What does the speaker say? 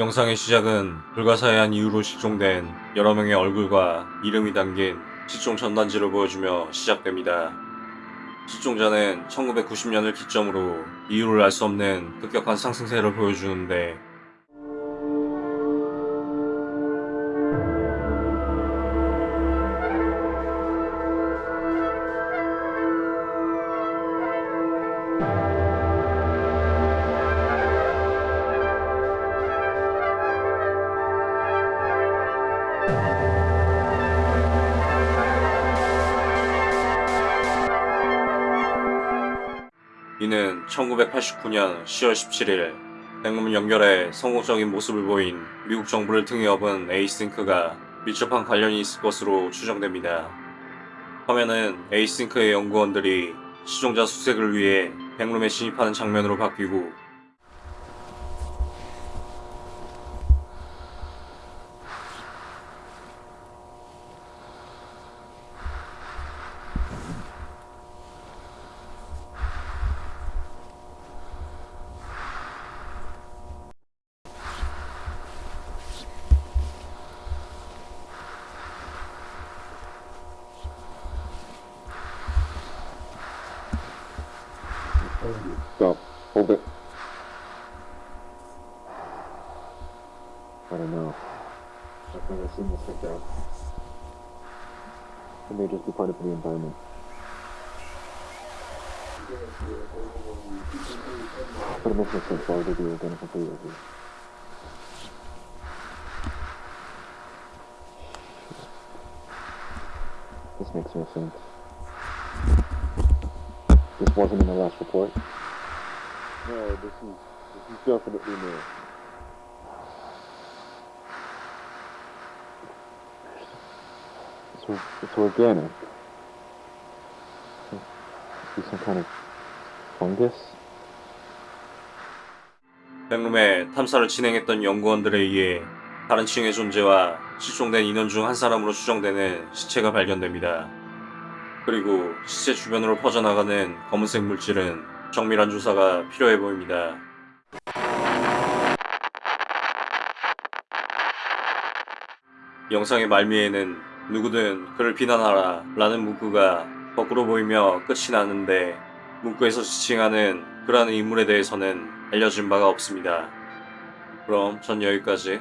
영상의 시작은 불가사의한 이유로 실종된 여러 명의 얼굴과 이름이 담긴 실종 전단지를 보여주며 시작됩니다. 실종자는 1990년을 기점으로 이유를 알 수 없는 급격한 상승세를 보여주는데 이는 1989년 10월 17일 백룸 연결에 성공적인 모습을 보인 미국 정부를 등에 업은 에이싱크가 밀접한 관련이 있을 것으로 추정됩니다. 화면은 에이싱크의 연구원들이 시종자 수색을 위해 백룸에 진입하는 장면으로 바뀌고 Stop. Hold it. I don't know. I've never seen this like that. It may just be part of the environment. But it makes no sense. Why would they? This makes no sense. This wasn't in the last report? No, this is this is definitely new. It's, it's organic. Be some kind of fungus? 백룸에 탐사를 진행했던 연구원들에 의해 다른 층의 존재와 실종된 인원 중 한 사람으로 추정되는 시체가 발견됩니다. 그리고 시체 주변으로 퍼져나가는 검은색 물질은 정밀한 조사가 필요해 보입니다. 영상의 말미에는 누구든 그를 비난하라 라는 문구가 거꾸로 보이며 끝이 나는데 문구에서 지칭하는 그라는 인물에 대해서는 알려진 바가 없습니다. 그럼 전 여기까지